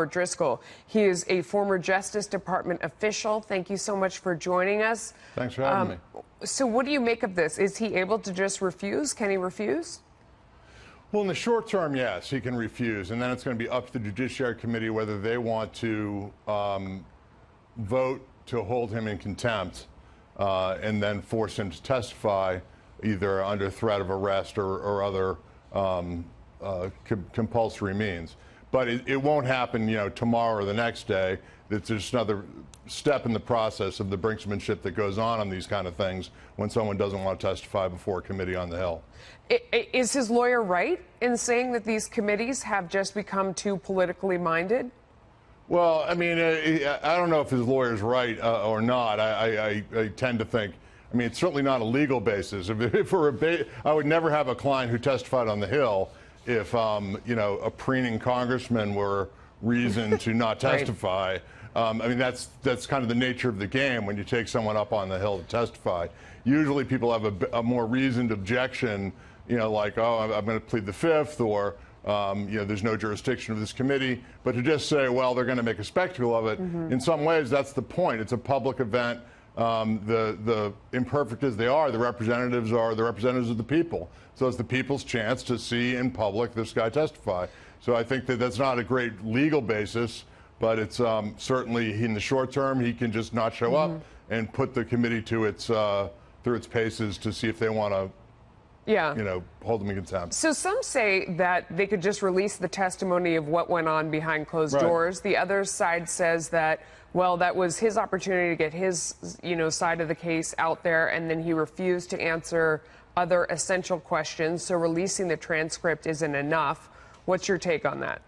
Robert Driscoll. He is a former Justice Department official. Thank you so much for joining us. Thanks for having um, me. So, what do you make of this? Is he able to just refuse? Can he refuse? Well, in the short term, yes, he can refuse, and then it's going to be up to the Judiciary Committee whether they want to um, vote to hold him in contempt uh, and then force him to testify either under threat of arrest or, or other um, uh, com compulsory means. But it, it, won't happen, you know, tomorrow or the next day. It's just another step in the process of the brinksmanship that goes on on these kind of things when someone doesn't want to testify before a committee on the Hill. Is his lawyer right in saying that these committees have just become too politically minded? Well, I mean, uh, I don't know if his lawyer's right uh, or not. I, I, I, tend to think, I mean, it's certainly not a legal basis. If, if a ba I would never have a client who testified on the Hill if, um, you know, a preening congressman were reason to not testify. right. Um, I mean, that's that's kind of the nature of the game when you take someone up on the Hill to testify. Usually people have a, a more reasoned objection you know, like, oh, I'm, I'm going to plead the fifth, or, um, you know, there's no jurisdiction of this committee. But to just say, well, they're going to make a spectacle of it, mm -hmm. in some ways, that's the point. It's a public event. Um, the, the imperfect as they are, the representatives are the representatives of the people. So it's the people's chance to see in public this guy testify. So I think that that's not a great legal basis, but it's um, certainly in the short term, he can just not show mm -hmm. up mm-hmm. and put the committee to its, uh, through its paces to see if they want to yeah. you know, hold them in contempt. So some say that they could just release the testimony of what went on behind closed right. doors. The other side says that, well, that was his opportunity to get his, you know, side of the case out there, and then he refused to answer other essential questions. So releasing the transcript isn't enough. What's your take on that?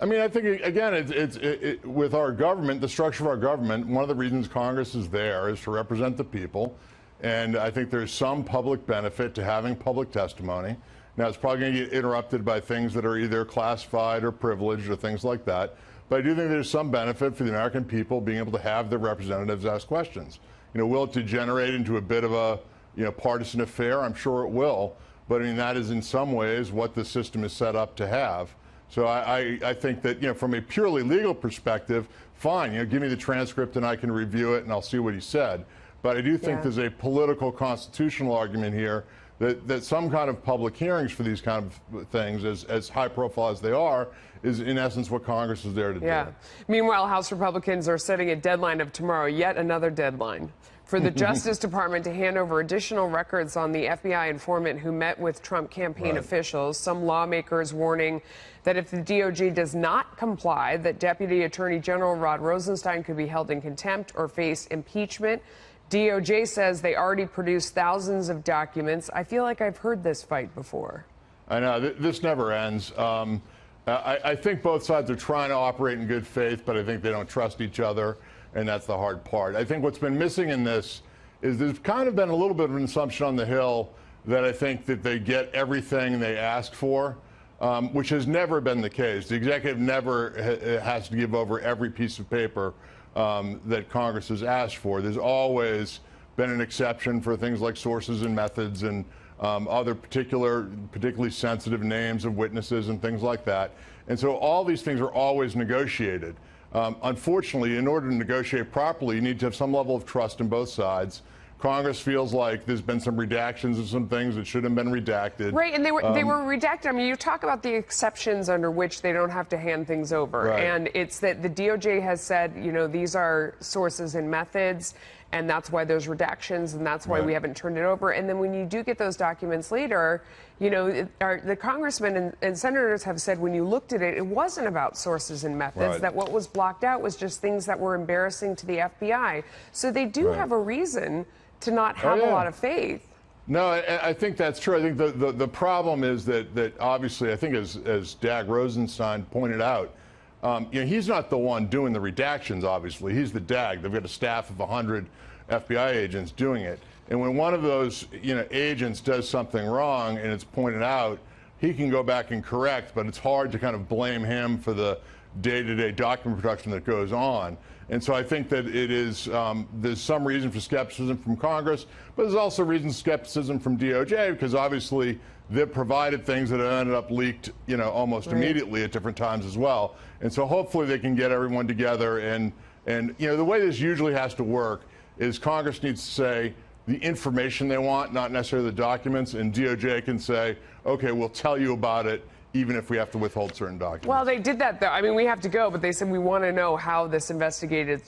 I mean, I think again, it's, it's it, it, with our government, the structure of our government. One of the reasons Congress is there is to represent the people. And I think there's some public benefit to having public testimony. Now, it's probably going to get interrupted by things that are either classified or privileged or things like that. But I do think there's some benefit for the American people being able to have their representatives ask questions. You know, will it degenerate into a bit of a, you know, partisan affair? I'm sure it will. But I mean, that is in some ways what the system is set up to have. So I, I, I, think that, you know, from a purely legal perspective, fine, you know, give me the transcript and I can review it and I'll see what he said. But I do think yeah. there's a political constitutional argument here that, that some kind of public hearings for these kind of things, as, as high profile as they are, is in essence what Congress is there to yeah. do. Meanwhile, House Republicans are setting a deadline of tomorrow, yet another deadline for the Justice Department to hand over additional records on the FBI informant who met with Trump campaign right. officials. Some lawmakers warning that if the DOJ does not comply, that Deputy Attorney General Rod Rosenstein could be held in contempt or face impeachment. DOJ says they already produced thousands of documents. I feel like I've heard this fight before. I know. This never ends. Um, I, I, think both sides are trying to operate in good faith, but I think they don't trust each other, and that's the hard part. I think what's been missing in this is there's kind of been a little bit of an assumption on the Hill that I think that they get everything they ask for, um, which has never been the case. The executive never ha has to give over every piece of paper um, that Congress has asked for. There's always been an exception for things like sources and methods and um, other particular, particularly sensitive names of witnesses and things like that. And so all these things are always negotiated. Um, unfortunately, in order to negotiate properly, you need to have some level of trust in both sides. Congress feels like there's been some redactions of some things that should have been redacted. Right, and they were um, they were redacted. I mean, you talk about the exceptions under which they don't have to hand things over, right. and it's that the DOJ has said, you know, these are sources and methods, and that's why there's redactions, and that's why right. we haven't turned it over. And then when you do get those documents later, you know, it, our, the congressmen and, and, senators have said when you looked at it, it wasn't about sources and methods. Right. That what was blocked out was just things that were embarrassing to the FBI. So they do have a reason to not have oh, yeah. a lot of faith. No, I, I, think that's true. I think the, the, the, problem is that, that obviously, I think as, as Dag Rosenstein pointed out, um, you know, he's not the one doing the redactions, obviously. He's the DAG. They've got a staff of 100 FBI agents doing it. And when one of those, you know, agents does something wrong and it's pointed out, he can go back and correct, but it's hard to kind of blame him for the day-to-day -day document production that goes on. And so I think that it is, um, there's some reason for skepticism from Congress, but there's also reason skepticism from DOJ because obviously that provided things that ended up leaked, you know, almost Right. immediately at different times as well. And so hopefully they can get everyone together and and you know the way this usually has to work is Congress needs to say the information they want, not necessarily the documents, and DOJ can say, okay, we'll tell you about it even if we have to withhold certain documents. Well, they did that though. I mean, we have to go, but they said we want to know how this investigated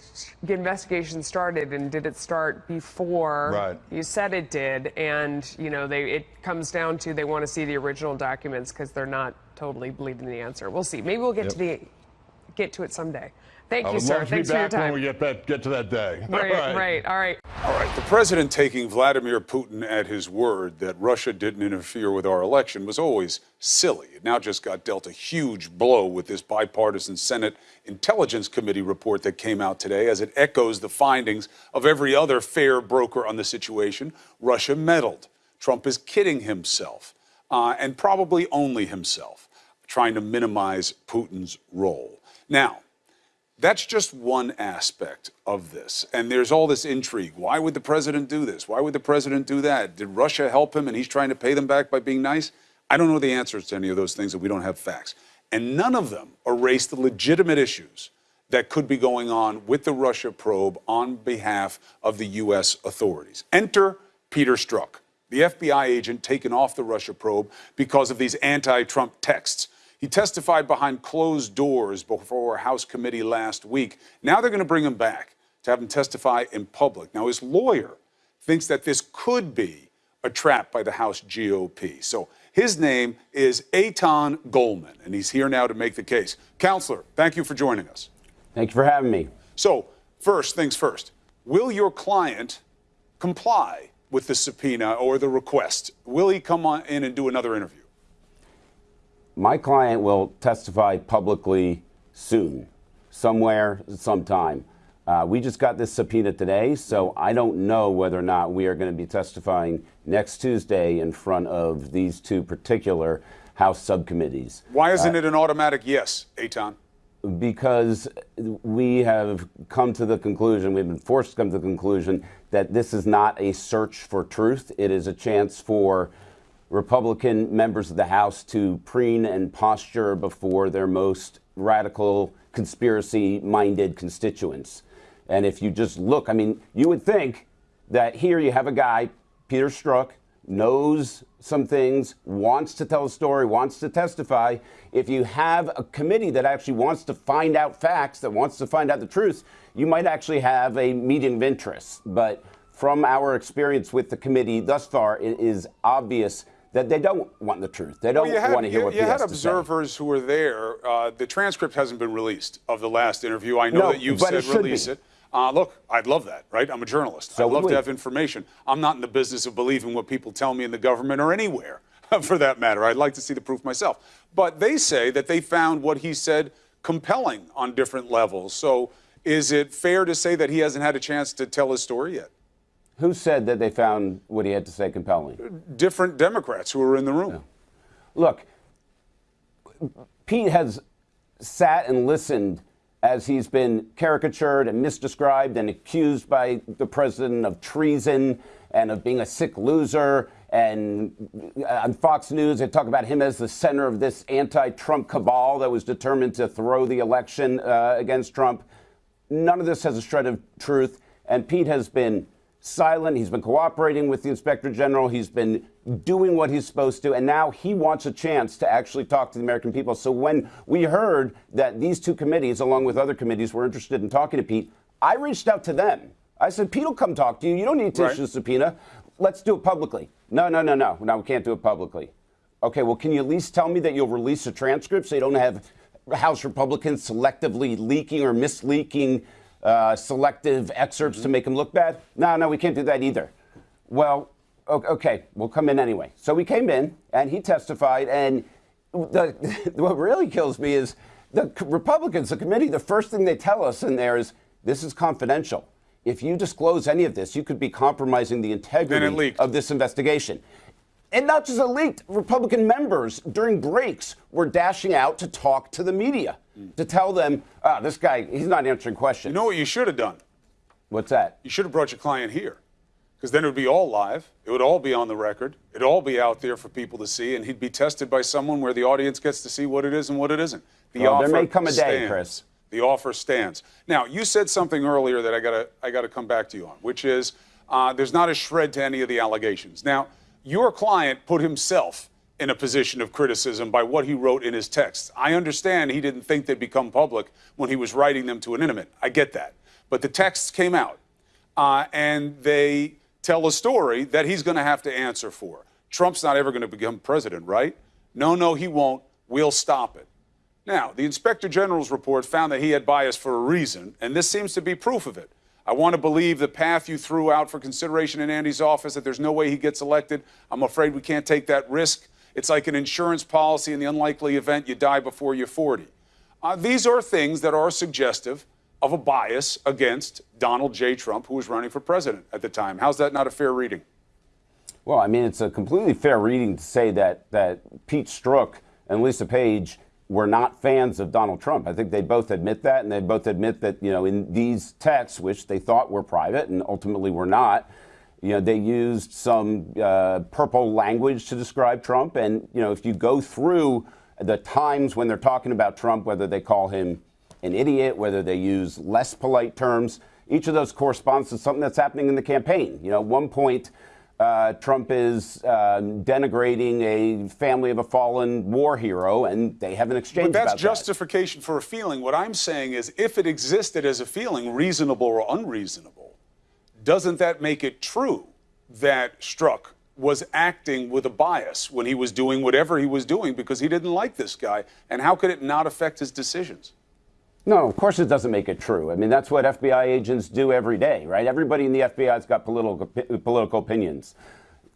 investigation started, and did it start before Right. you said it did? And you know, they it comes down to they want to see the original documents because they're not totally believing the answer. We'll see. Maybe we'll get to the get to it someday. Thank I you, sir. love to be Thanks for your time. we get back, get to that day. right, All right. right. All right. All right, the president taking Vladimir Putin at his word that Russia didn't interfere with our election was always silly. It now just got dealt a huge blow with this bipartisan Senate Intelligence Committee report that came out today as it echoes the findings of every other fair broker on the situation. Russia meddled. Trump is kidding himself, uh, and probably only himself, trying to minimize Putin's role. Now, that's just one aspect of this. And there's all this intrigue. Why would the president do this? Why would the president do that? Did Russia help him and he's trying to pay them back by being nice? I don't know the answers to any of those things and we don't have facts. And none of them erase the legitimate issues that could be going on with the Russia probe on behalf of the U.S. authorities. Enter Peter Strzok, the FBI agent taken off the Russia probe because of these anti Trump texts. He testified behind closed doors before a House committee last week. Now they're going to bring him back to have him testify in public. Now, his lawyer thinks that this could be a trap by the House GOP. So his name is Aitan Goelman, and he's here now to make the case. Counselor, thank you for joining us. Thank you for having me. So, first things first, will your client comply with the subpoena or the request? Will he come on in and do another interview? My client will testify publicly soon, somewhere, sometime. Uh, we just got this subpoena today, so I don't know whether or not we are going to be testifying next Tuesday in front of these two particular House subcommittees. Why isn't it an automatic yes, Aitan? because we have come to the conclusion, we've been forced to come to the conclusion that this is not a search for truth. It is a chance for Republican members of the House to preen and posture before their most radical, conspiracy minded constituents. And if you just look, I mean, you would think that here you have a guy, Peter Strzok, knows some things, wants to tell a story, wants to testify. If you have a committee that actually wants to find out facts, that wants to find out the truth, you might actually have a meeting of interest. But from our experience with the committee thus far, it is obvious that they don't want the truth. They don't Well, had, want to hear you, what you he had has to say. observers who were there. Uh, the transcript hasn't been released of the last interview. I know No, that you've said it release be. it. Uh, look, I'd love that, right? I'm a journalist. So I'd love to have information. I'm not in the business of believing what people tell me in the government or anywhere, for that matter. I'd like to see the proof myself. But they say that they found what he said compelling on different levels. So is it fair to say that he hasn't had a chance to tell his story yet? Who said that they found what he had to say compelling? Different Democrats who were in the room. Look, Pete has sat and listened as he's been caricatured and misdescribed and accused by the president of treason and of being a sick loser. And on Fox News, they talk about him as the center of this anti Trump cabal that was determined to throw the election uh, against Trump. None of this has a shred of truth. And Pete has been silent. He's been cooperating with the inspector general. He's been doing what he's supposed to. And now he wants a chance to actually talk to the American people. So when we heard that these two committees, along with other committees, were interested in talking to Pete, I reached out to them. I said, Pete will come talk to you. You don't need to Right. issue a subpoena. Let's do it publicly. No, no, no, no. No, we can't do it publicly. Okay, well, can you at least tell me that you'll release a transcript so you don't have House Republicans selectively leaking or misleaking uh, selective excerpts to make them look bad? No, no, we can't do that either. Well, okay, we'll come in anyway. So we came in, and he testified, and the, what really kills me is the Republicans, the committee, the first thing they tell us in there is this is confidential. If you disclose any of this, you could be compromising the integrity of this investigation. And not just it leaked, Republican members during breaks were dashing out to talk to the media to tell them, ah, this guy, he's not answering questions. You know what you should have done? What's that? You should have brought your client here. because then it would be all live. It would all be on the record. It'd all be out there for people to see, and he'd be tested by someone where the audience gets to see what it is and what it isn't. The Well, there offer may come a day, stands. Chris. The offer stands. Now, you said something earlier that I gotta I gotta come back to you on, which is uh, there's not a shred to any of the allegations. Now, your client put himself in a position of criticism by what he wrote in his texts. I understand he didn't think they'd become public when he was writing them to an intimate. I get that, but the texts came out, uh, and they tell a story that he's going to have to answer for. Trump's not ever going to become president, right? No, no, he won't. We'll stop it. Now, the Inspector General's report found that he had bias for a reason, and this seems to be proof of it. I want to believe the path you threw out for consideration in Andy's office that there's no way he gets elected. I'm afraid we can't take that risk. It's like an insurance policy in the unlikely event you die before you're 40. Uh, these are things that are suggestive of a bias against Donald J. Trump, who was running for president at the time. How's that not a fair reading? Well, I mean, it's a completely fair reading to say that that Pete Strzok and Lisa Page were not fans of Donald Trump. I think they both admit that, and they both admit that you know in these texts, which they thought were private and ultimately were not, you know, they used some uh, purple language to describe Trump. And you know, if you go through the times when they're talking about Trump, whether they call him an idiot, whether they use less polite terms, each of those corresponds to something that's happening in the campaign. You know, at one point. Uh, Trump is uh, denigrating a family of a fallen war hero, and they have an exchange But that's about that. justification for a feeling. What I'm saying is, if it existed as a feeling, reasonable or unreasonable, doesn't that make it true that Strzok was acting with a bias when he was doing whatever he was doing because he didn't like this guy? And how could it not affect his decisions? No, of course it doesn't make it true. I mean, that's what FBI agents do every day, right? Everybody in the FBI's got political political opinions.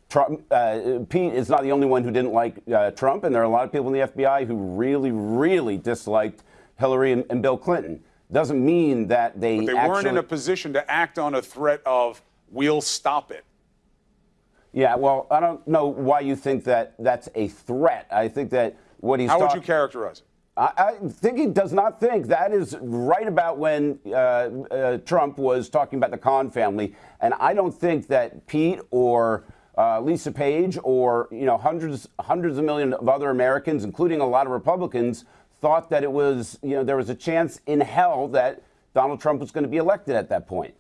Trump, uh, Pete is not the only one who didn't like uh, Trump, and there are a lot of people in the FBI who really, really disliked Hillary and, and Bill Clinton. Doesn't mean that they, But they actually, weren't in a position to act on a threat of, we'll stop it. Yeah, well, I don't know why you think that that's a threat. I think that what he's How would you characterize it? I, I think he does not think that is right about when uh, uh, Trump was talking about the Khan family, and I don't think that Pete or uh, Lisa Page or you know hundreds hundreds of millions of other Americans, including a lot of Republicans, thought that it was you know there was a chance in hell that Donald Trump was going to be elected at that point.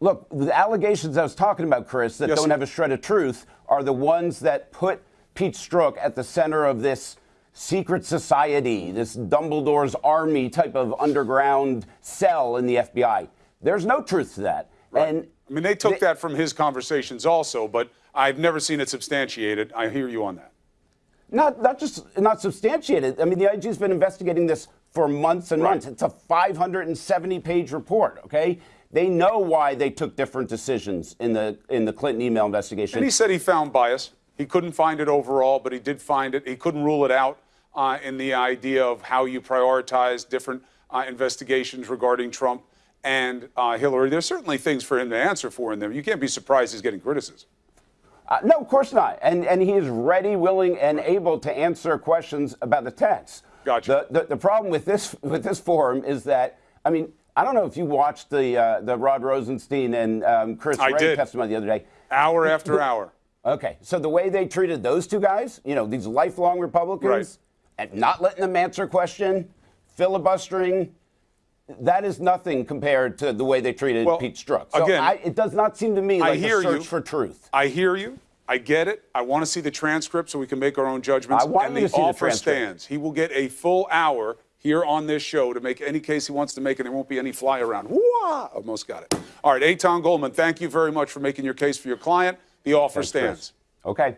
Look, the allegations I was talking about, Chris, that Yes, don't sir. have a shred of truth are the ones that put Pete Strzok at the center of this secret society, this Dumbledore's army type of underground cell in the FBI. There's no truth to that. And I mean, they took they- that from his conversations also, but I've never seen it substantiated. I hear you on that. Not not just not substantiated. I mean, the IG's been investigating this for months and Right. months. It's a 570-page report. Okay, they know why they took different decisions in the in the Clinton email investigation. And he said he found bias. He couldn't find it overall, but he did find it. He couldn't rule it out uh, in the idea of how you prioritize different uh, investigations regarding Trump and uh, Hillary. There's certainly things for him to answer for in there. You can't be surprised he's getting criticism. Uh, no, of course not. And and he is ready, willing, and able to answer questions about the text. Gotcha. The, the, the problem with this with this forum is that I mean I don't know if you watched the uh, the Rod Rosenstein and um, Chris I Wray did. testimony the other day. Hour after hour. Okay, so the way they treated those two guys, you know, these lifelong Republicans, Right. and not letting them answer question, filibustering, that is nothing compared to the way they treated Well, Pete Strzok. So again, I, it does not seem to me I like hear a search you. for truth. I hear you. I get it. I want to see the transcript so we can make our own judgments. I want and the to the offer transcript. stands. He will get a full hour here on this show to make any case he wants to make, and there won't be any fly around. Wah! Almost got it. All right, Aitan Goelman, thank you very much for making your case for your client. The offer Thanks, Chris. stands. Okay.